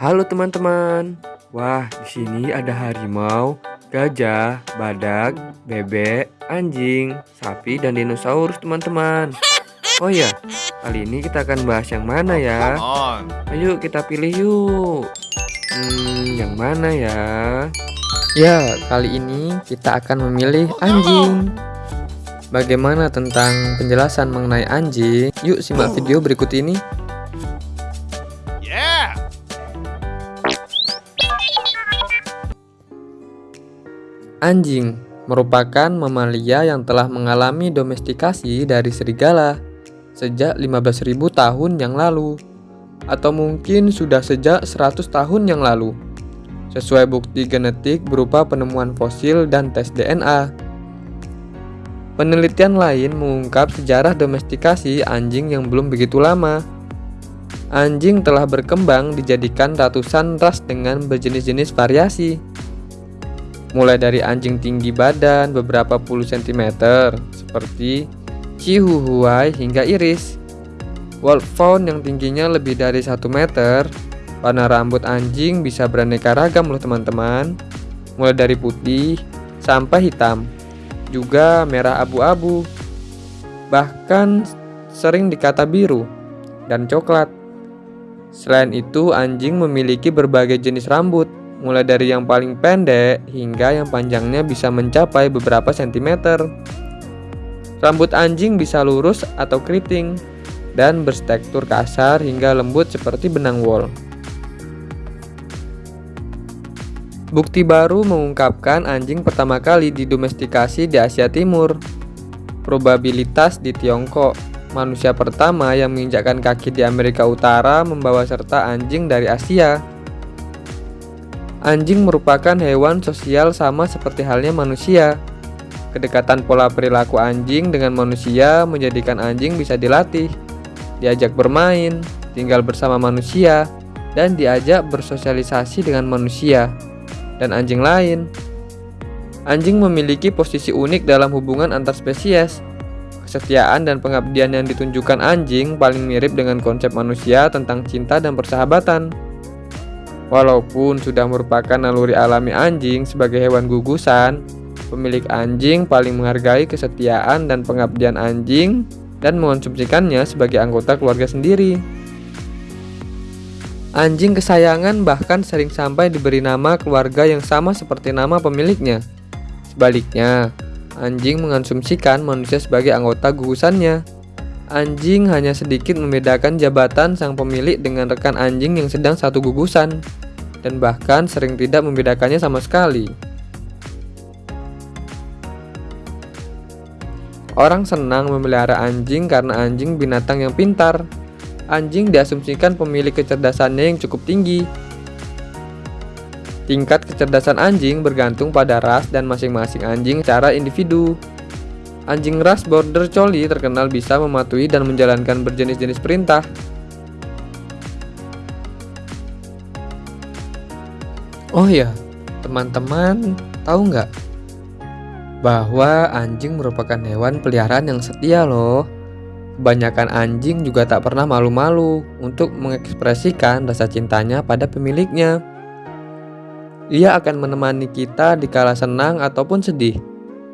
Halo teman-teman. Wah, di sini ada harimau, gajah, badak, bebek, anjing, sapi, dan dinosaurus teman-teman. Oh ya, kali ini kita akan bahas yang mana ya? Ayo kita pilih yuk. Hmm, yang mana ya? Ya, kali ini kita akan memilih anjing. Bagaimana tentang penjelasan mengenai anjing? Yuk simak video berikut ini. Anjing merupakan mamalia yang telah mengalami domestikasi dari serigala sejak 15.000 tahun yang lalu atau mungkin sudah sejak 100 tahun yang lalu sesuai bukti genetik berupa penemuan fosil dan tes DNA. Penelitian lain mengungkap sejarah domestikasi anjing yang belum begitu lama. Anjing telah berkembang dijadikan ratusan ras dengan berjenis-jenis variasi mulai dari anjing tinggi badan beberapa puluh sentimeter seperti Chihuahua hingga Iris. Wolfhound yang tingginya lebih dari 1 meter. Warna rambut anjing bisa beraneka ragam loh teman-teman. Mulai dari putih sampai hitam. Juga merah abu-abu. Bahkan sering dikata biru dan coklat. Selain itu, anjing memiliki berbagai jenis rambut mulai dari yang paling pendek hingga yang panjangnya bisa mencapai beberapa sentimeter. Rambut anjing bisa lurus atau keriting dan bertekstur kasar hingga lembut seperti benang wol. Bukti baru mengungkapkan anjing pertama kali didomestikasi di Asia Timur. Probabilitas di Tiongkok, manusia pertama yang menginjakkan kaki di Amerika Utara membawa serta anjing dari Asia. Anjing merupakan hewan sosial sama seperti halnya manusia. Kedekatan pola perilaku anjing dengan manusia menjadikan anjing bisa dilatih, diajak bermain, tinggal bersama manusia, dan diajak bersosialisasi dengan manusia dan anjing lain. Anjing memiliki posisi unik dalam hubungan antar spesies. Kesetiaan dan pengabdian yang ditunjukkan anjing paling mirip dengan konsep manusia tentang cinta dan persahabatan. Walaupun sudah merupakan naluri alami anjing sebagai hewan gugusan, pemilik anjing paling menghargai kesetiaan dan pengabdian anjing dan mengonsumsikannya sebagai anggota keluarga sendiri. Anjing kesayangan bahkan sering sampai diberi nama keluarga yang sama seperti nama pemiliknya. Sebaliknya, anjing mengonsumsikan manusia sebagai anggota gugusannya. Anjing hanya sedikit membedakan jabatan sang pemilik dengan rekan anjing yang sedang satu gugusan, dan bahkan sering tidak membedakannya sama sekali. Orang senang memelihara anjing karena anjing binatang yang pintar. Anjing diasumsikan pemilik kecerdasannya yang cukup tinggi. Tingkat kecerdasan anjing bergantung pada ras dan masing-masing anjing secara individu. Anjing ras Border Collie terkenal bisa mematuhi dan menjalankan berjenis-jenis perintah. Oh ya, teman-teman tahu nggak bahwa anjing merupakan hewan peliharaan yang setia loh. Kebanyakan anjing juga tak pernah malu-malu untuk mengekspresikan rasa cintanya pada pemiliknya. Ia akan menemani kita di kala senang ataupun sedih.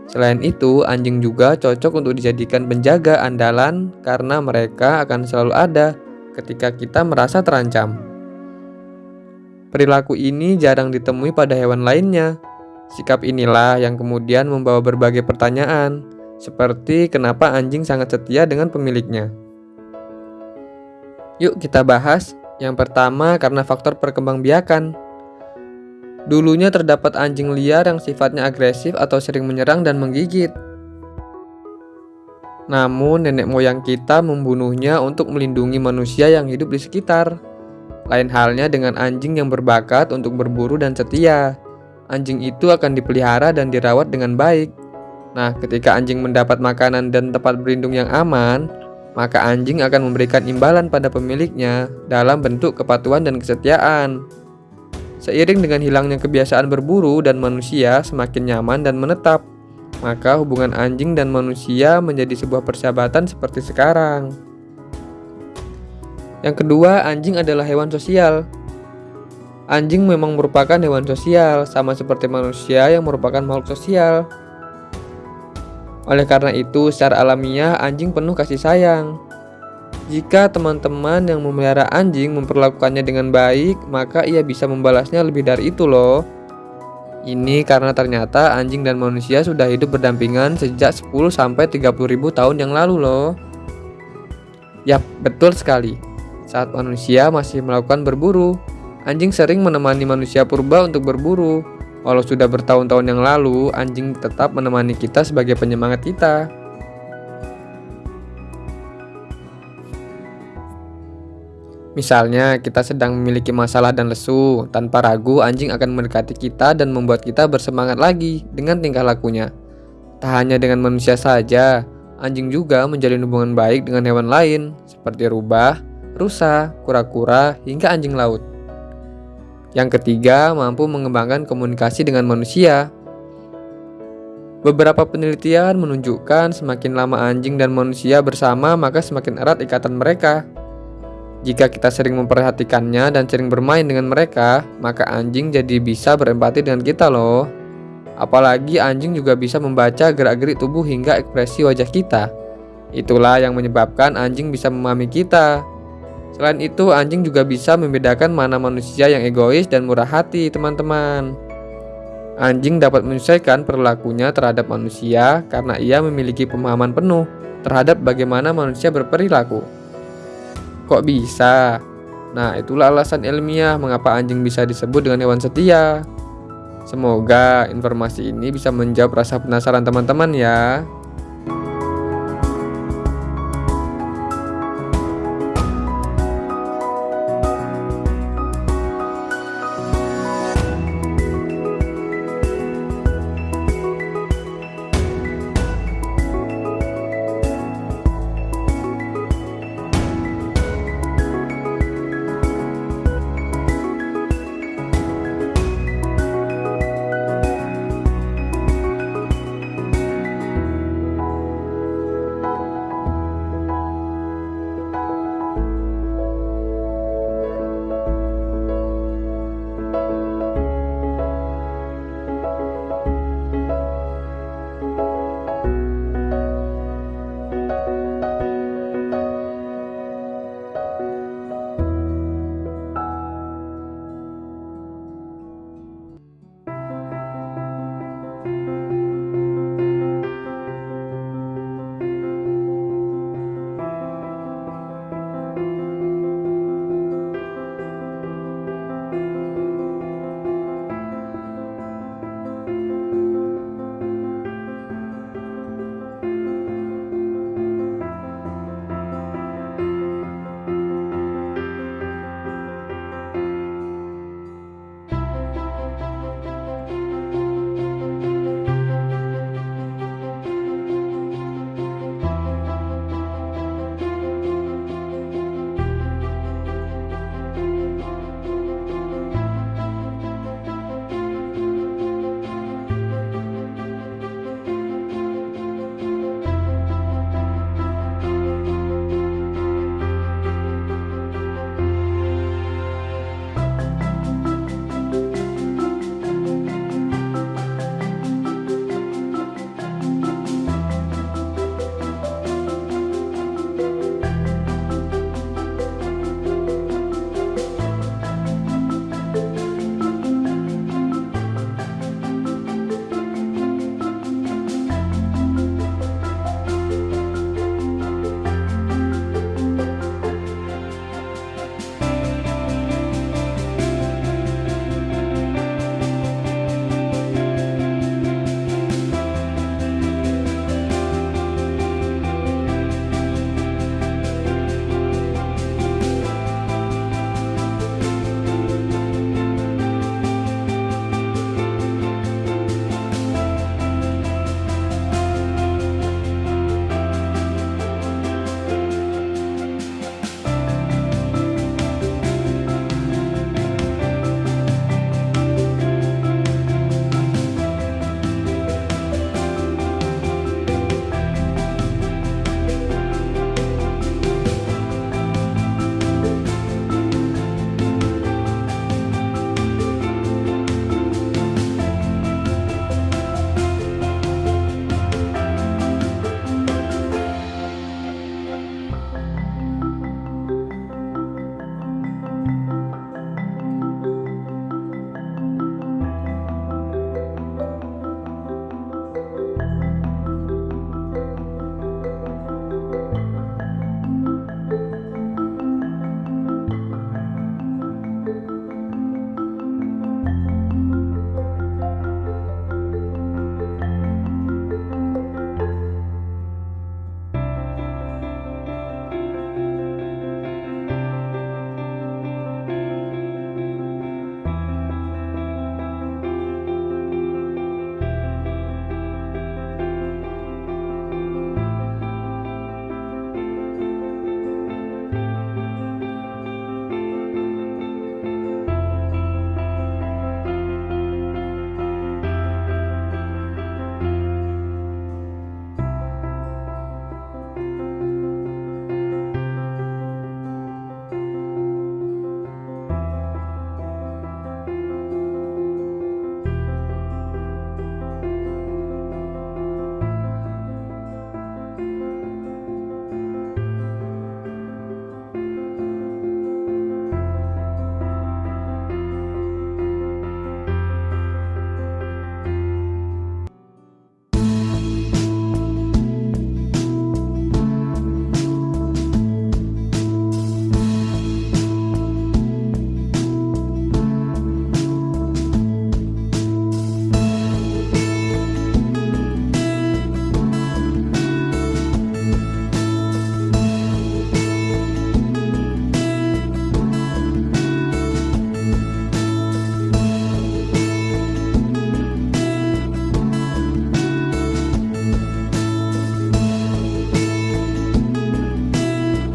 Selain itu, anjing juga cocok untuk dijadikan penjaga andalan karena mereka akan selalu ada ketika kita merasa terancam. Perilaku ini jarang ditemui pada hewan lainnya. Sikap inilah yang kemudian membawa berbagai pertanyaan, seperti kenapa anjing sangat setia dengan pemiliknya. Yuk kita bahas. Yang pertama karena faktor perkembangbiakan. Dulunya terdapat anjing liar yang sifatnya agresif atau sering menyerang dan menggigit. Namun, nenek moyang kita membunuhnya untuk melindungi manusia yang hidup di sekitar. Lain halnya dengan anjing yang berbakat untuk berburu dan setia. Anjing itu akan dipelihara dan dirawat dengan baik. Nah, ketika anjing mendapat makanan dan tempat berlindung yang aman, maka anjing akan memberikan imbalan pada pemiliknya dalam bentuk kepatuhan dan kesetiaan. Seiring dengan hilangnya kebiasaan berburu dan manusia semakin nyaman dan menetap, maka hubungan anjing dan manusia menjadi sebuah persahabatan seperti sekarang. Yang kedua, anjing adalah hewan sosial. Anjing memang merupakan hewan sosial, sama seperti manusia yang merupakan makhluk sosial. Oleh karena itu, secara alamiah anjing penuh kasih sayang. Jika teman-teman yang memelihara anjing memperlakukannya dengan baik, maka ia bisa membalasnya lebih dari itu loh. Ini karena ternyata anjing dan manusia sudah hidup berdampingan sejak 10 sampai 30 ribu tahun yang lalu loh. Yap, betul sekali. Saat manusia masih melakukan berburu, anjing sering menemani manusia purba untuk berburu. Walau sudah bertahun-tahun yang lalu, anjing tetap menemani kita sebagai penyemangat kita. Misalnya, kita sedang memiliki masalah dan lesu, tanpa ragu anjing akan mendekati kita dan membuat kita bersemangat lagi dengan tingkah lakunya. Tak hanya dengan manusia saja, anjing juga menjalin hubungan baik dengan hewan lain, seperti rubah, rusa, kura-kura, hingga anjing laut. Yang ketiga, mampu mengembangkan komunikasi dengan manusia. Beberapa penelitian menunjukkan semakin lama anjing dan manusia bersama, maka semakin erat ikatan mereka. Jika kita sering memperhatikannya dan sering bermain dengan mereka, maka anjing jadi bisa berempati dengan kita loh. Apalagi anjing juga bisa membaca gerak-gerik tubuh hingga ekspresi wajah kita. Itulah yang menyebabkan anjing bisa memahami kita. Selain itu, anjing juga bisa membedakan mana manusia yang egois dan murah hati, teman-teman. Anjing dapat menyesuaikan perilakunya terhadap manusia karena ia memiliki pemahaman penuh terhadap bagaimana manusia berperilaku. Kok bisa? Nah, itulah alasan ilmiah mengapa anjing bisa disebut dengan hewan setia. Semoga informasi ini bisa menjawab rasa penasaran teman-teman ya.